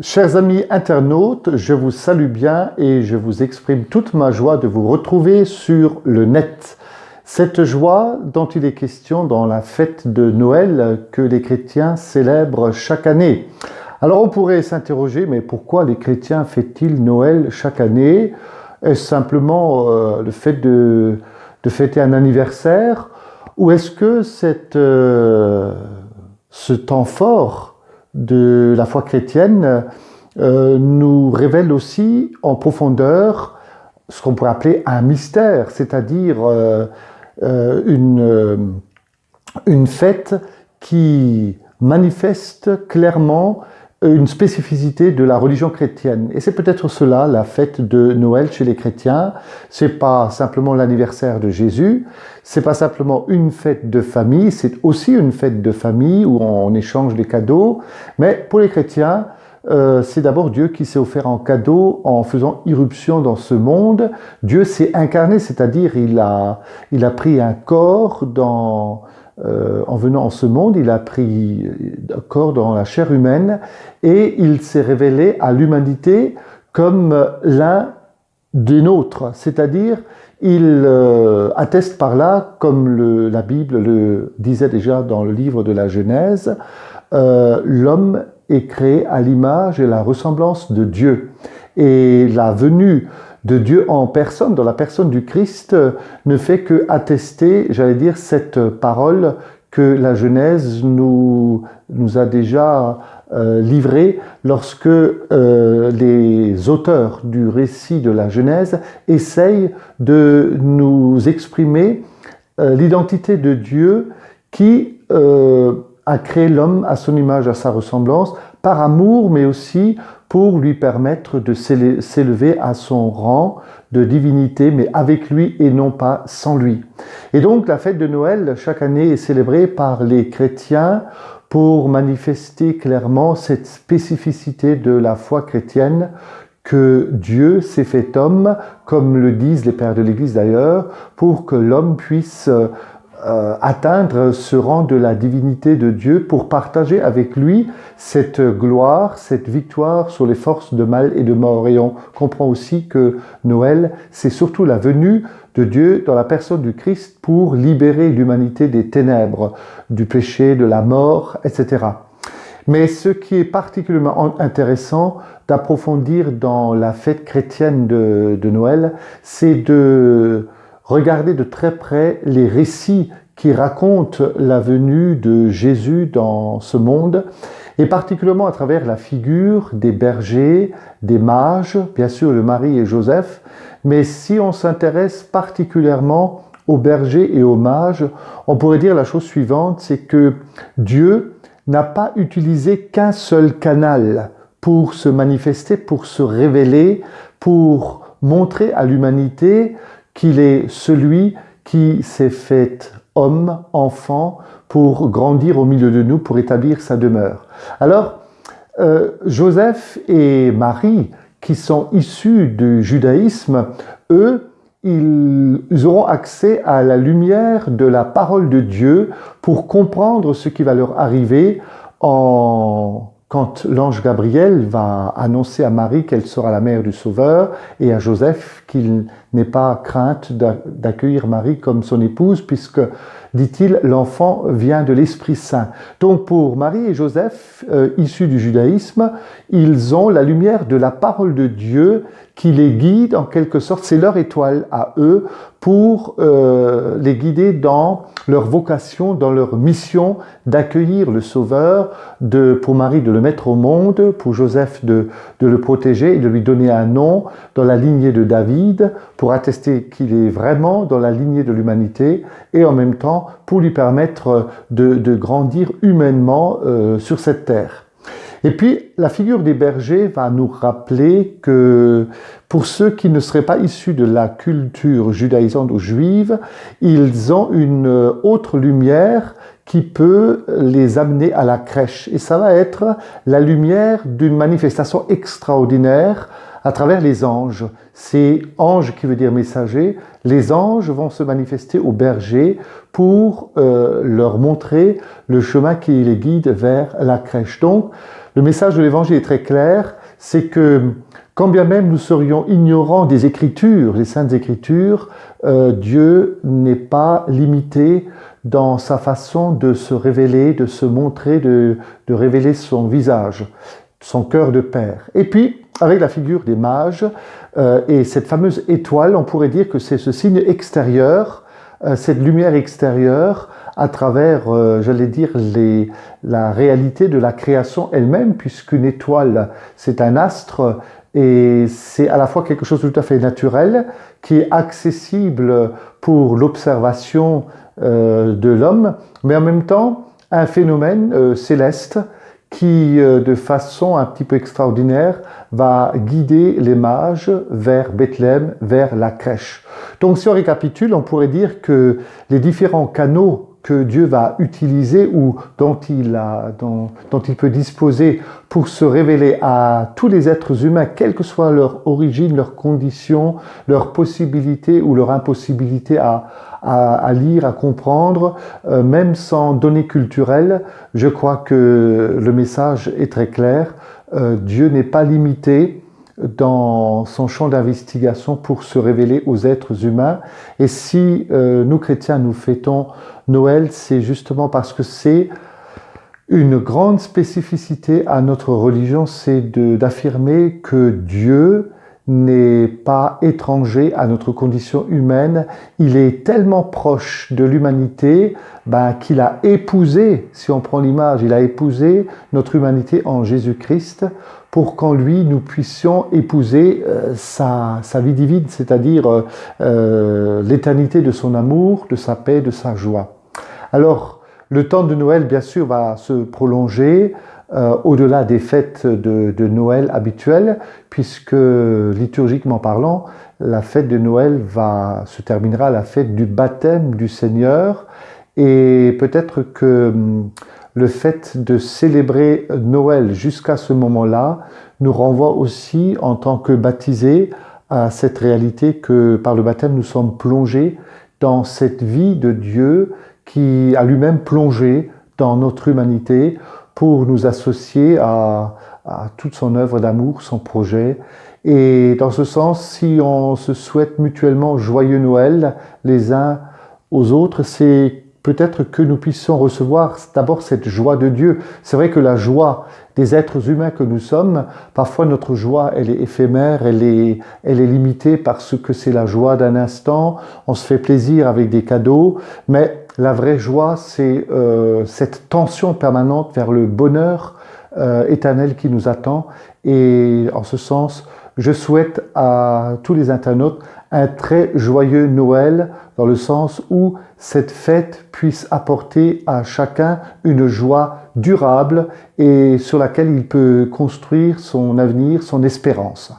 Chers amis internautes, je vous salue bien et je vous exprime toute ma joie de vous retrouver sur le net. Cette joie dont il est question dans la fête de Noël que les chrétiens célèbrent chaque année. Alors on pourrait s'interroger, mais pourquoi les chrétiens fêtent-ils Noël chaque année? Est-ce simplement euh, le fait de, fêter un anniversaire? Ou est-ce que cette, euh, ce temps fort de la foi chrétienne euh, nous révèle aussi en profondeur ce qu'on pourrait appeler un mystère, c'est-à-dire euh, euh, une, une fête qui manifeste clairement une spécificité de la religion chrétienne. Et c'est peut-être cela, la fête de Noël chez les chrétiens. C'est pas simplement l'anniversaire de Jésus, c'est pas simplement une fête de famille, c'est aussi une fête de famille où on échange des cadeaux. Mais pour les chrétiens, euh, c'est d'abord Dieu qui s'est offert en cadeau en faisant irruption dans ce monde. Dieu s'est incarné, c'est-à-dire il a, il a pris un corps dans, euh, en venant en ce monde, il a pris corps dans la chair humaine et il s'est révélé à l'humanité comme l'un des nôtres, c'est-à-dire il euh, atteste par là, comme la Bible le disait déjà dans le livre de la Genèse, euh, l'homme est créé à l'image et la ressemblance de Dieu. Et la venue de Dieu en personne, dans la personne du Christ, ne fait que attester, j'allais dire, cette parole que la Genèse nous, a déjà euh, livrée lorsque euh, les auteurs du récit de la Genèse essayent de nous exprimer euh, l'identité de Dieu qui a créé l'homme à son image, à sa ressemblance, par amour, mais aussi pour lui permettre de s'élever à son rang de divinité, mais avec lui et non pas sans lui. Et donc la fête de Noël, chaque année, est célébrée par les chrétiens pour manifester clairement cette spécificité de la foi chrétienne que Dieu s'est fait homme, comme le disent les pères de l'Église d'ailleurs, pour que l'homme puisse euh, atteindre ce rang de la divinité de Dieu pour partager avec lui cette gloire, cette victoire sur les forces de mal et de mort. Et on comprend aussi que Noël, c'est surtout la venue de Dieu dans la personne du Christ pour libérer l'humanité des ténèbres, du péché, de la mort, etc. Mais ce qui est particulièrement intéressant d'approfondir dans la fête chrétienne de, de Noël, c'est de Regardez de très près les récits qui racontent la venue de Jésus dans ce monde, et particulièrement à travers la figure des bergers, des mages, bien sûr le Marie et Joseph, mais si on s'intéresse particulièrement aux bergers et aux mages, on pourrait dire la chose suivante, c'est que Dieu n'a pas utilisé qu'un seul canal pour se manifester, pour se révéler, pour montrer à l'humanité qu'il est celui qui s'est fait homme, enfant, pour grandir au milieu de nous, pour établir sa demeure. Alors, euh, Joseph et Marie, qui sont issus du judaïsme, eux, ils, auront accès à la lumière de la parole de Dieu pour comprendre ce qui va leur arriver en quand l'ange Gabriel va annoncer à Marie qu'elle sera la mère du Sauveur et à Joseph qu'il n'ait pas crainte d'accueillir Marie comme son épouse puisque, dit-il, l'enfant vient de l'Esprit Saint. Donc pour Marie et Joseph, euh, issus du judaïsme, ils ont la lumière de la parole de Dieu qui les guide en quelque sorte, c'est leur étoile à eux pour euh, les guider dans leur vocation, dans leur mission d'accueillir le Sauveur, de, pour Marie de le mettre au monde, pour Joseph de, de le protéger et de lui donner un nom dans la lignée de David, pour attester qu'il est vraiment dans la lignée de l'humanité, et en même temps pour lui permettre de, de grandir humainement euh, sur cette terre. Et puis, la figure des bergers va nous rappeler que pour ceux qui ne seraient pas issus de la culture judaïsante ou juive, ils ont une autre lumière qui peut les amener à la crèche. Et ça va être la lumière d'une manifestation extraordinaire à travers les anges. C'est ange qui veut dire messager. Les anges vont se manifester aux bergers pour euh, leur montrer le chemin qui les guide vers la crèche. Donc, Le message de l'Évangile est très clair, c'est que quand bien même nous serions ignorants des Écritures, des Saintes Écritures, euh, Dieu n'est pas limité dans sa façon de se révéler, de se montrer, de, révéler son visage, son cœur de Père. Et puis, avec la figure des mages euh, et cette fameuse étoile, on pourrait dire que c'est ce signe extérieur, cette lumière extérieure à travers, euh, j'allais dire, les, la réalité de la création elle-même, puisqu'une étoile, c'est un astre, et c'est à la fois quelque chose de tout à fait naturel, qui est accessible pour l'observation euh, de l'homme, mais en même temps un phénomène euh, céleste qui, euh, de façon un petit peu extraordinaire, va guider les mages vers Bethléem, vers la crèche. Donc si on récapitule, on pourrait dire que les différents canaux que Dieu va utiliser ou dont il, a, dont, dont il peut disposer pour se révéler à tous les êtres humains, quelle que soit leur origine, leurs conditions, leurs possibilités ou leur impossibilité à, à, à lire, à comprendre, euh, même sans données culturelles, je crois que le message est très clair. Euh, Dieu n'est pas limité dans son champ d'investigation pour se révéler aux êtres humains. Et si euh, nous chrétiens nous fêtons Noël, c'est justement parce que c'est une grande spécificité à notre religion, c'est d'affirmer que Dieu n'est pas étranger à notre condition humaine. Il est tellement proche de l'humanité ben, qu'il a épousé, si on prend l'image, il a épousé notre humanité en Jésus-Christ pour qu'en lui nous puissions épouser euh, sa, vie divine, c'est-à-dire euh, euh, l'éternité de son amour, de sa paix, de sa joie. Alors, le temps de Noël, bien sûr, va se prolonger au-delà des fêtes de, Noël habituelles, puisque liturgiquement parlant, la fête de Noël se terminera à la fête du baptême du Seigneur, et peut-être que hum, le fait de célébrer Noël jusqu'à ce moment-là nous renvoie aussi en tant que baptisés à cette réalité que par le baptême nous sommes plongés dans cette vie de Dieu qui a lui-même plongé dans notre humanité pour nous associer à, à toute son œuvre d'amour, son projet. Et dans ce sens, si on se souhaite mutuellement joyeux Noël les uns aux autres, c'est peut-être que nous puissions recevoir d'abord cette joie de Dieu. C'est vrai que la joie des êtres humains que nous sommes, parfois notre joie, elle est éphémère, elle est, elle est limitée parce que c'est la joie d'un instant, on se fait plaisir avec des cadeaux, mais la vraie joie, c'est euh, cette tension permanente vers le bonheur euh, éternel qui nous attend. Et en ce sens, je souhaite à tous les internautes un très joyeux Noël, dans le sens où cette fête puisse apporter à chacun une joie durable et sur laquelle il peut construire son avenir, son espérance.